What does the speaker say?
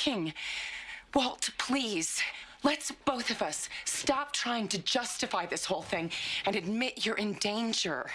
thinking? Walt, please. Let's both of us stop trying to justify this whole thing and admit you're in danger.